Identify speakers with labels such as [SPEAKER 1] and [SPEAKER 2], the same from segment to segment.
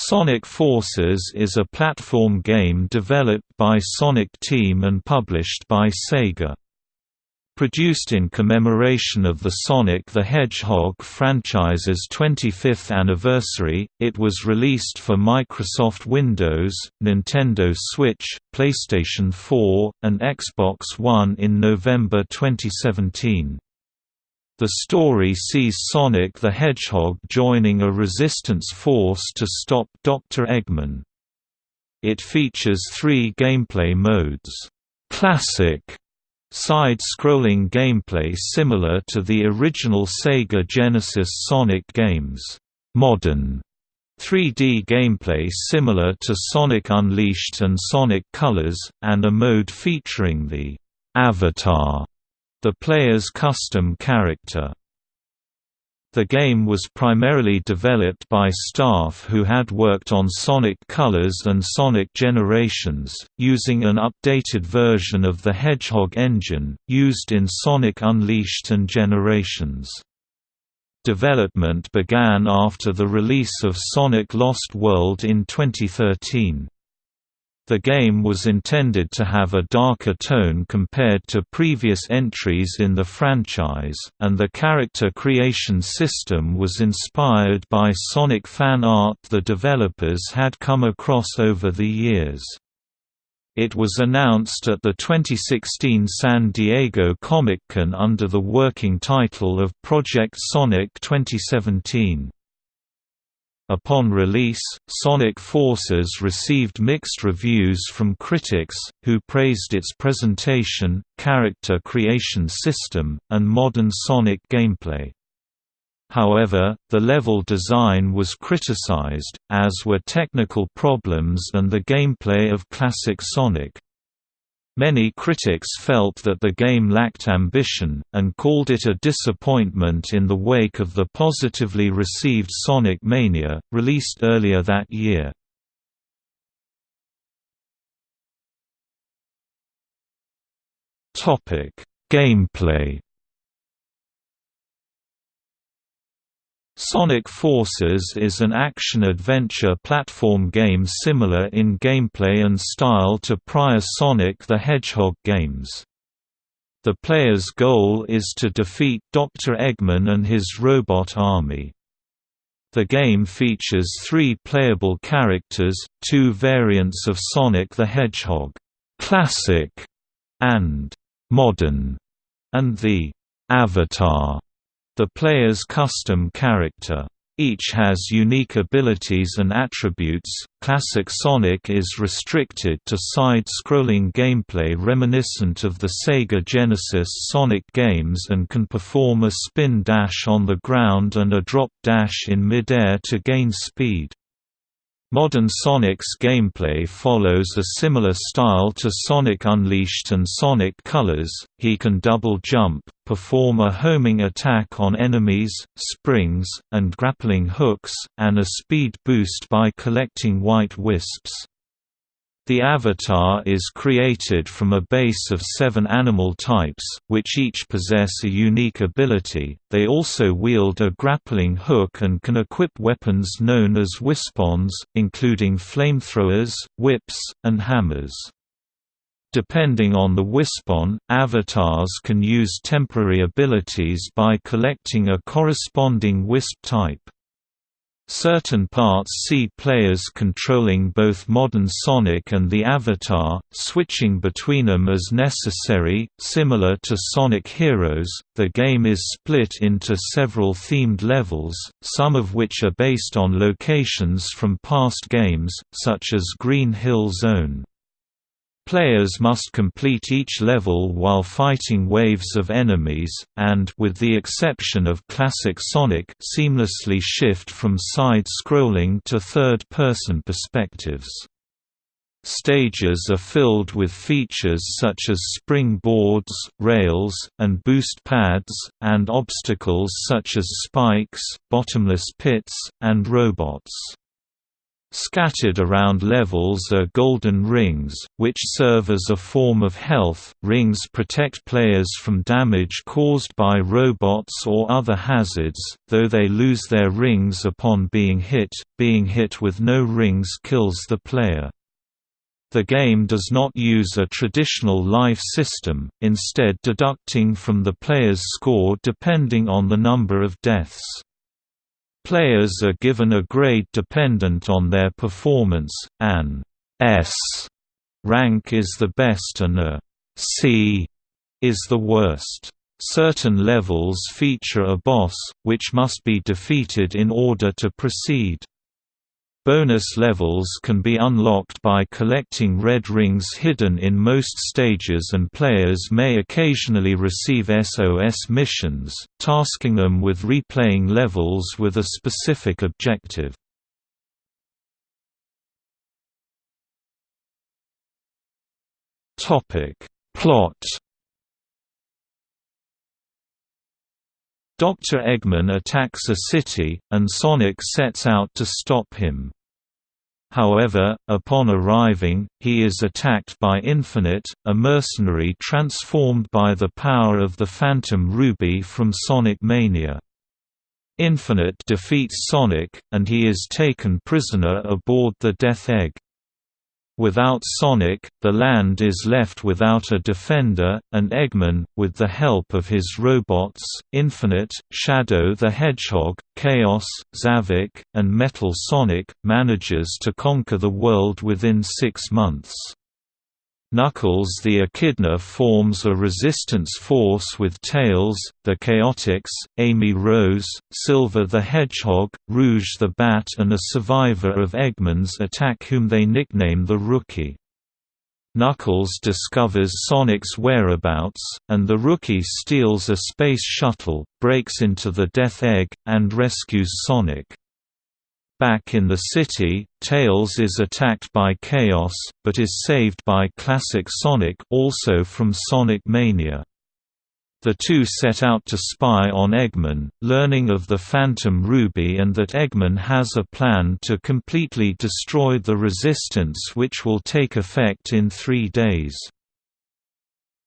[SPEAKER 1] Sonic Forces is a platform game developed by Sonic Team and published by Sega. Produced in commemoration of the Sonic the Hedgehog franchise's 25th anniversary, it was released for Microsoft Windows, Nintendo Switch, PlayStation 4, and Xbox One in November 2017. The story sees Sonic the Hedgehog joining a resistance force to stop Dr. Eggman. It features three gameplay modes. Classic side-scrolling gameplay similar to the original Sega Genesis Sonic games. Modern 3D gameplay similar to Sonic Unleashed and Sonic Colors, and a mode featuring the Avatar the player's custom character. The game was primarily developed by staff who had worked on Sonic Colors and Sonic Generations, using an updated version of the Hedgehog engine, used in Sonic Unleashed and Generations. Development began after the release of Sonic Lost World in 2013. The game was intended to have a darker tone compared to previous entries in the franchise, and the character creation system was inspired by Sonic fan art the developers had come across over the years. It was announced at the 2016 San Diego Comic-Con under the working title of Project Sonic 2017. Upon release, Sonic Forces received mixed reviews from critics, who praised its presentation, character creation system, and modern Sonic gameplay. However, the level design was criticized, as were technical problems and the gameplay of classic Sonic. Many critics felt that the game lacked ambition, and called it a disappointment in the wake of the positively received Sonic Mania, released earlier that year. Gameplay Sonic Forces is an action-adventure platform game similar in gameplay and style to prior Sonic the Hedgehog games. The player's goal is to defeat Dr. Eggman and his robot army. The game features three playable characters, two variants of Sonic the Hedgehog, Classic and Modern, and the Avatar the player's custom character. Each has unique abilities and attributes. Classic Sonic is restricted to side-scrolling gameplay reminiscent of the Sega Genesis Sonic games and can perform a spin dash on the ground and a drop dash in midair to gain speed. Modern Sonic's gameplay follows a similar style to Sonic Unleashed and Sonic Colors, he can double jump, perform a homing attack on enemies, springs, and grappling hooks, and a speed boost by collecting white wisps. The avatar is created from a base of seven animal types, which each possess a unique ability. They also wield a grappling hook and can equip weapons known as wispons, including flamethrowers, whips, and hammers. Depending on the wispon, avatars can use temporary abilities by collecting a corresponding wisp type. Certain parts see players controlling both modern Sonic and the Avatar, switching between them as necessary. Similar to Sonic Heroes, the game is split into several themed levels, some of which are based on locations from past games, such as Green Hill Zone. Players must complete each level while fighting waves of enemies, and with the exception of classic Sonic seamlessly shift from side-scrolling to third-person perspectives. Stages are filled with features such as spring boards, rails, and boost pads, and obstacles such as spikes, bottomless pits, and robots. Scattered around levels are golden rings, which serve as a form of health. Rings protect players from damage caused by robots or other hazards, though they lose their rings upon being hit. Being hit with no rings kills the player. The game does not use a traditional life system, instead deducting from the player's score depending on the number of deaths. Players are given a grade dependent on their performance, an S rank is the best and a C is the worst. Certain levels feature a boss, which must be defeated in order to proceed. Bonus levels can be unlocked by collecting red rings hidden in most stages and players may occasionally receive SOS missions, tasking them with replaying levels with a specific objective. Plot Dr. Eggman attacks a city, and Sonic sets out to stop him. However, upon arriving, he is attacked by Infinite, a mercenary transformed by the power of the Phantom Ruby from Sonic Mania. Infinite defeats Sonic, and he is taken prisoner aboard the Death Egg. Without Sonic, the land is left without a defender, and Eggman, with the help of his robots, Infinite, Shadow the Hedgehog, Chaos, Zavok, and Metal Sonic, manages to conquer the world within six months. Knuckles the Echidna forms a resistance force with Tails, the Chaotix, Amy Rose, Silver the Hedgehog, Rouge the Bat and a survivor of Eggman's attack whom they nickname the Rookie. Knuckles discovers Sonic's whereabouts, and the Rookie steals a space shuttle, breaks into the Death Egg, and rescues Sonic. Back in the city, Tails is attacked by Chaos, but is saved by Classic Sonic also from Sonic Mania. The two set out to spy on Eggman, learning of the Phantom Ruby and that Eggman has a plan to completely destroy the Resistance which will take effect in three days.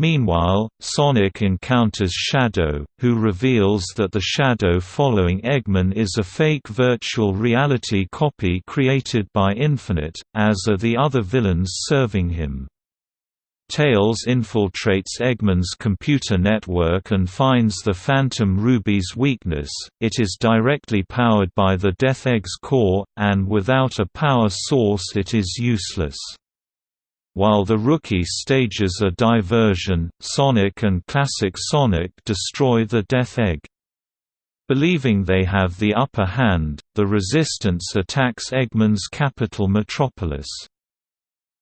[SPEAKER 1] Meanwhile, Sonic encounters Shadow, who reveals that the Shadow following Eggman is a fake virtual reality copy created by Infinite, as are the other villains serving him. Tails infiltrates Eggman's computer network and finds the Phantom Ruby's weakness, it is directly powered by the Death Egg's core, and without a power source it is useless. While the Rookie stages a diversion, Sonic and Classic Sonic destroy the Death Egg. Believing they have the upper hand, the Resistance attacks Eggman's capital Metropolis.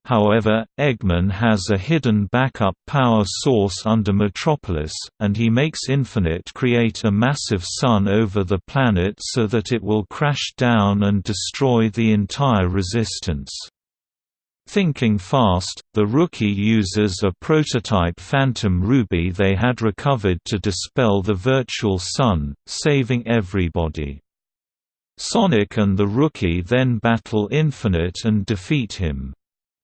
[SPEAKER 1] However, Eggman has a hidden backup power source under Metropolis, and he makes Infinite create a massive sun over the planet so that it will crash down and destroy the entire Resistance. Thinking fast, the Rookie uses a prototype Phantom Ruby they had recovered to dispel the virtual sun, saving everybody. Sonic and the Rookie then battle Infinite and defeat him.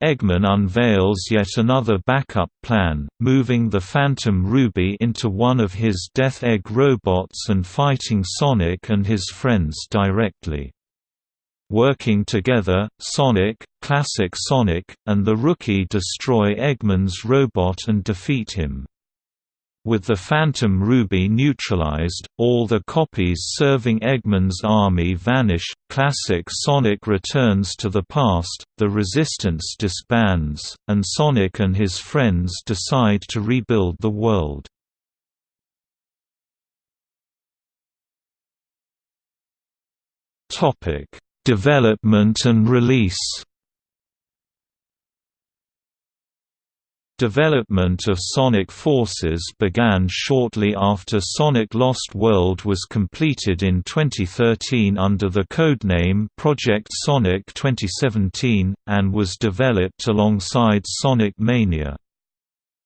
[SPEAKER 1] Eggman unveils yet another backup plan, moving the Phantom Ruby into one of his Death Egg robots and fighting Sonic and his friends directly. Working together, Sonic, Classic Sonic, and the Rookie destroy Eggman's robot and defeat him. With the Phantom Ruby neutralized, all the copies serving Eggman's army vanish, Classic Sonic returns to the past, the Resistance disbands, and Sonic and his friends decide to rebuild the world. Development and release Development of Sonic Forces began shortly after Sonic Lost World was completed in 2013 under the codename Project Sonic 2017, and was developed alongside Sonic Mania.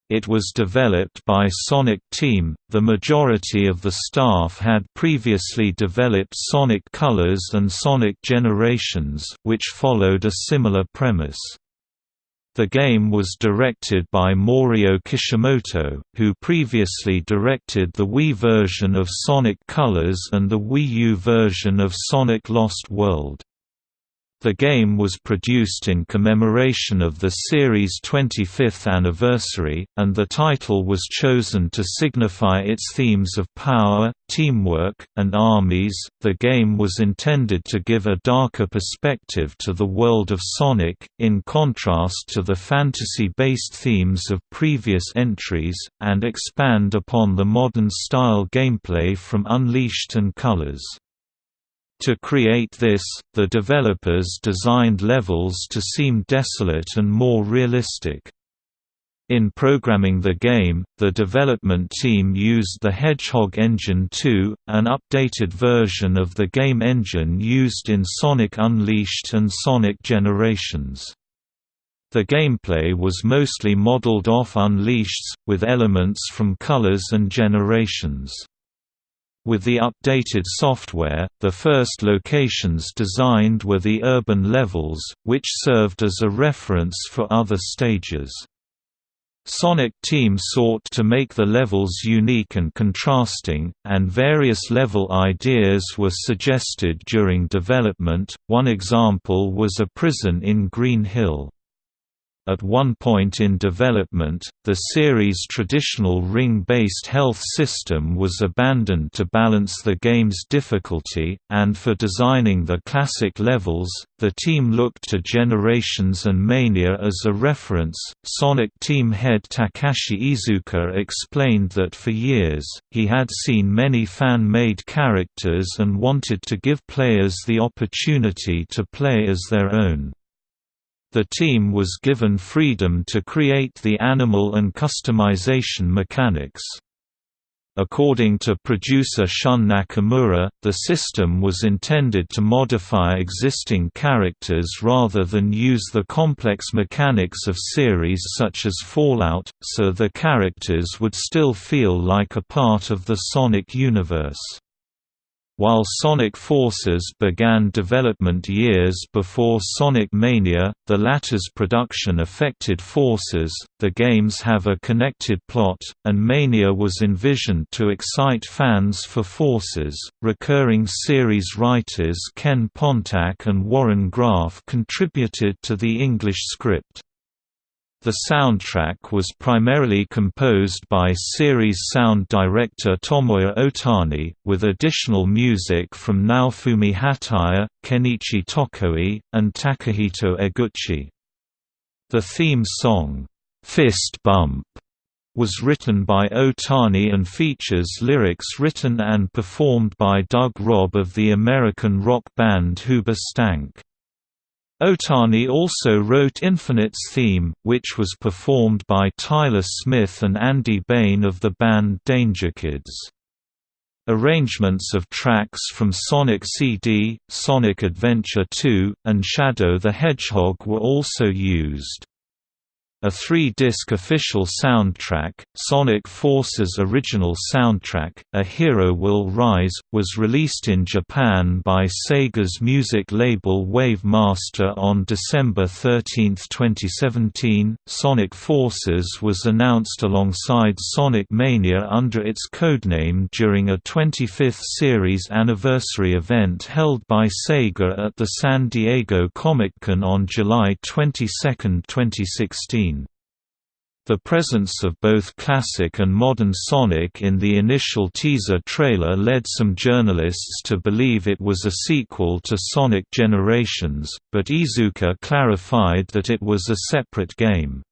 [SPEAKER 1] It was developed by Sonic Team. The majority of the staff had previously developed Sonic Colors and Sonic Generations, which followed a similar premise. The game was directed by Morio Kishimoto, who previously directed the Wii version of Sonic Colors and the Wii U version of Sonic Lost World. The game was produced in commemoration of the series' 25th anniversary, and the title was chosen to signify its themes of power, teamwork, and armies. The game was intended to give a darker perspective to the world of Sonic, in contrast to the fantasy based themes of previous entries, and expand upon the modern style gameplay from Unleashed and Colors. To create this, the developers designed levels to seem desolate and more realistic. In programming the game, the development team used the Hedgehog Engine 2, an updated version of the game engine used in Sonic Unleashed and Sonic Generations. The gameplay was mostly modeled off Unleashed's, with elements from Colors and Generations. With the updated software, the first locations designed were the urban levels, which served as a reference for other stages. Sonic Team sought to make the levels unique and contrasting, and various level ideas were suggested during development. One example was a prison in Green Hill. At one point in development, the series' traditional ring-based health system was abandoned to balance the game's difficulty, and for designing the classic levels, the team looked to Generations and Mania as a reference. Sonic Team head Takashi Iizuka explained that for years, he had seen many fan-made characters and wanted to give players the opportunity to play as their own. The team was given freedom to create the animal and customization mechanics. According to producer Shun Nakamura, the system was intended to modify existing characters rather than use the complex mechanics of series such as Fallout, so the characters would still feel like a part of the Sonic universe. While Sonic Forces began development years before Sonic Mania, the latter's production affected Forces. The games have a connected plot, and Mania was envisioned to excite fans for Forces. Recurring series writers Ken Pontac and Warren Graff contributed to the English script. The soundtrack was primarily composed by series sound director Tomoya Ohtani, with additional music from Naofumi Hataya, Kenichi Tokoi, and Takahito Eguchi. The theme song, "'Fist Bump' was written by Ohtani and features lyrics written and performed by Doug Robb of the American rock band Hoobastank. Ohtani also wrote Infinite's theme, which was performed by Tyler Smith and Andy Bain of the band Danger Kids. Arrangements of tracks from Sonic CD, Sonic Adventure 2, and Shadow the Hedgehog were also used. A three-disc official soundtrack, Sonic Force's original soundtrack, A Hero Will Rise, was released in Japan by Sega's music label Wave Master on December 13, 2017. Sonic Forces was announced alongside Sonic Mania under its codename during a 25th series anniversary event held by Sega at the San Diego Comic-Con on July 22, 2016. The presence of both classic and modern Sonic in the initial teaser trailer led some journalists to believe it was a sequel to Sonic Generations, but Iizuka clarified that it was a separate game.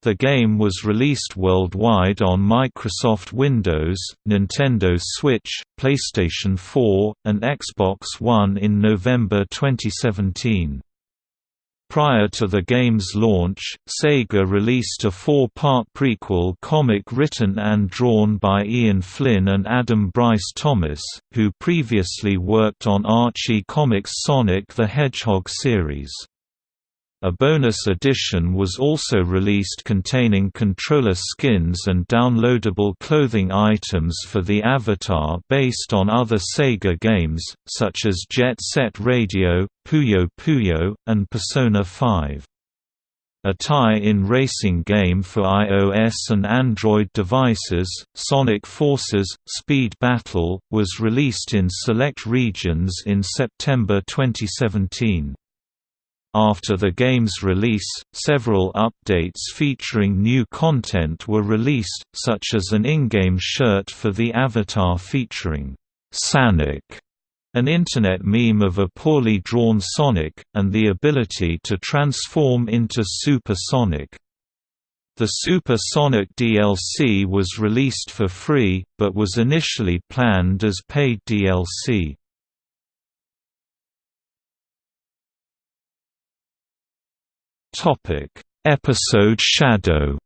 [SPEAKER 1] The game was released worldwide on Microsoft Windows, Nintendo Switch, PlayStation 4, and Xbox One in November 2017. Prior to the game's launch, Sega released a four-part prequel comic written and drawn by Ian Flynn and Adam Bryce Thomas, who previously worked on Archie Comics' Sonic the Hedgehog series. A bonus edition was also released containing controller skins and downloadable clothing items for the Avatar based on other Sega games, such as Jet Set Radio, Puyo Puyo, and Persona 5. A tie-in racing game for iOS and Android devices, Sonic Forces – Speed Battle, was released in select regions in September 2017. After the game's release, several updates featuring new content were released, such as an in-game shirt for the Avatar featuring Sonic, an internet meme of a poorly drawn Sonic, and the ability to transform into Super Sonic. The Super Sonic DLC was released for free, but was initially planned as paid DLC. Topic: Episode Shadow.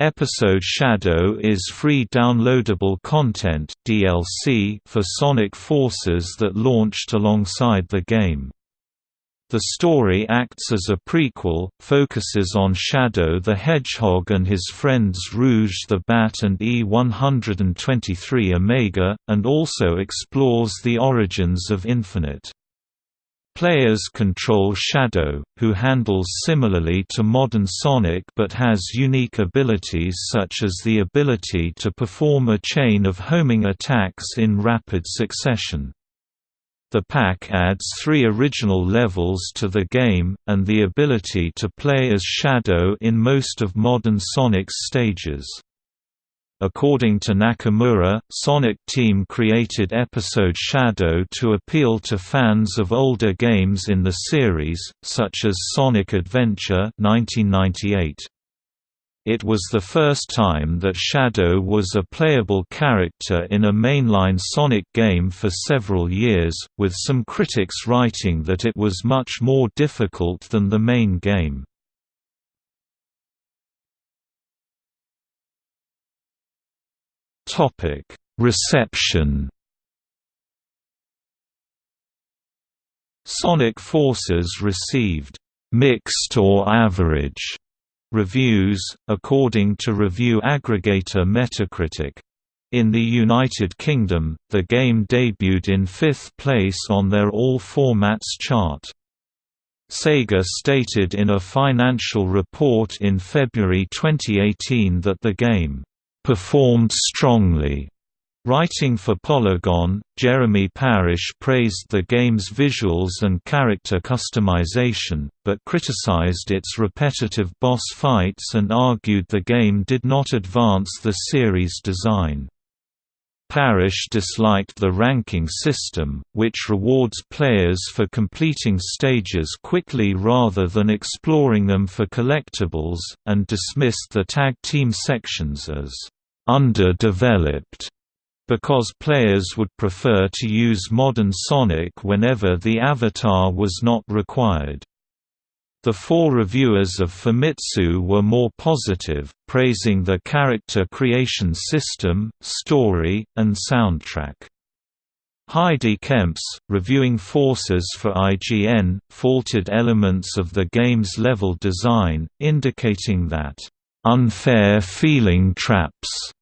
[SPEAKER 1] Episode Shadow is free downloadable content DLC for Sonic Forces that launched alongside the game. The story acts as a prequel, focuses on Shadow the Hedgehog and his friends Rouge the Bat and E-123 Omega, and also explores the origins of Infinite. Players control Shadow, who handles similarly to modern Sonic but has unique abilities such as the ability to perform a chain of homing attacks in rapid succession. The pack adds three original levels to the game, and the ability to play as Shadow in most of modern Sonic's stages. According to Nakamura, Sonic Team created episode Shadow to appeal to fans of older games in the series, such as Sonic Adventure 1998. It was the first time that Shadow was a playable character in a mainline Sonic game for several years, with some critics writing that it was much more difficult than the main game. Topic: Reception. Sonic Forces received mixed or average reviews, according to review aggregator Metacritic. In the United Kingdom, the game debuted in fifth place on their All Formats chart. Sega stated in a financial report in February 2018 that the game performed strongly. Writing for Polygon, Jeremy Parish praised the game's visuals and character customization, but criticized its repetitive boss fights and argued the game did not advance the series' design. Parish disliked the ranking system, which rewards players for completing stages quickly rather than exploring them for collectibles, and dismissed the tag team sections as underdeveloped because players would prefer to use modern Sonic whenever the avatar was not required. The four reviewers of Famitsu were more positive, praising the character creation system, story, and soundtrack. Heidi Kemps, reviewing Forces for IGN, faulted elements of the game's level design, indicating that, "...unfair feeling traps."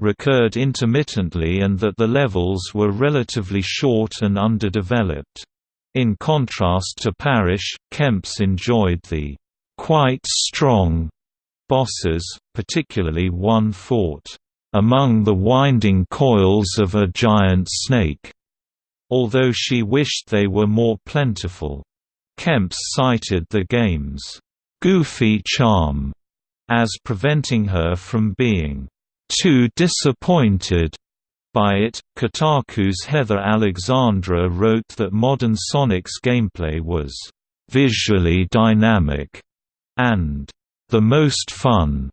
[SPEAKER 1] recurred intermittently and that the levels were relatively short and underdeveloped. In contrast to Parish, Kemps enjoyed the quite strong bosses, particularly one fought among the winding coils of a giant snake, although she wished they were more plentiful. Kemps cited the game's goofy charm as preventing her from being too disappointed by it. Kotaku's Heather Alexandra wrote that modern Sonic's gameplay was visually dynamic and the most fun,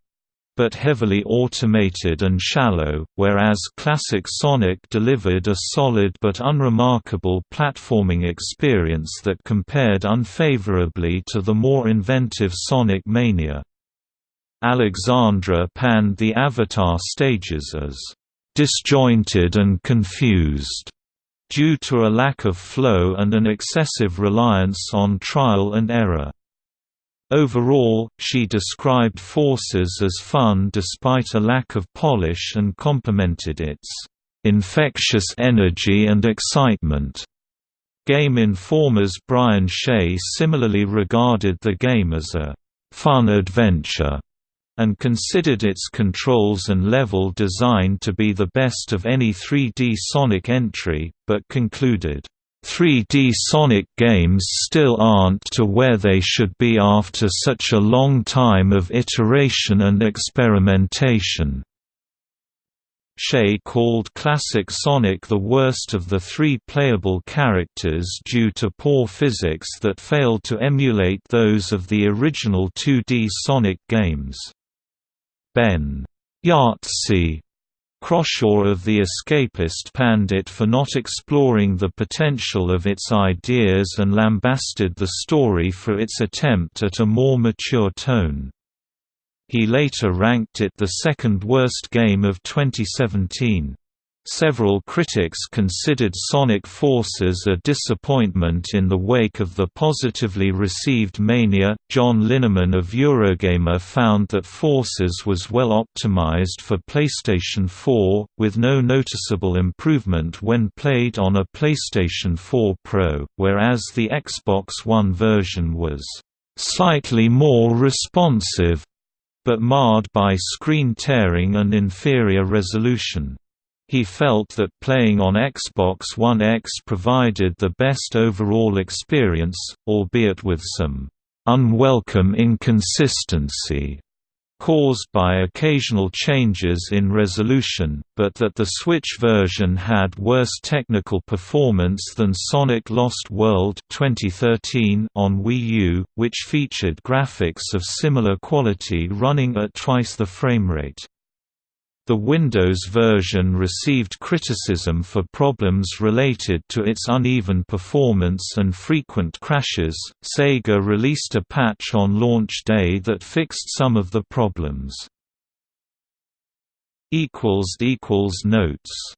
[SPEAKER 1] but heavily automated and shallow, whereas classic Sonic delivered a solid but unremarkable platforming experience that compared unfavorably to the more inventive Sonic Mania. Alexandra panned the Avatar stages as disjointed and confused, due to a lack of flow and an excessive reliance on trial and error. Overall, she described Forces as fun despite a lack of polish and complimented its infectious energy and excitement. Game Informer's Brian Shea similarly regarded the game as a fun adventure and considered its controls and level design to be the best of any 3D Sonic entry, but concluded, 3D Sonic games still aren't to where they should be after such a long time of iteration and experimentation. Shea called Classic Sonic the worst of the three playable characters due to poor physics that failed to emulate those of the original 2D Sonic games. Ben Yahtzee Croshaw of The Escapist panned it for not exploring the potential of its ideas and lambasted the story for its attempt at a more mature tone. He later ranked it the second worst game of 2017. Several critics considered Sonic Forces a disappointment in the wake of the positively received Mania. John Linneman of Eurogamer found that Forces was well optimized for PlayStation 4, with no noticeable improvement when played on a PlayStation 4 Pro, whereas the Xbox One version was slightly more responsive but marred by screen tearing and inferior resolution. He felt that playing on Xbox One X provided the best overall experience, albeit with some unwelcome inconsistency caused by occasional changes in resolution, but that the Switch version had worse technical performance than Sonic Lost World 2013 on Wii U, which featured graphics of similar quality running at twice the framerate. The Windows version received criticism for problems related to its uneven performance and frequent crashes. Sega released a patch on launch day that fixed some of the problems. Notes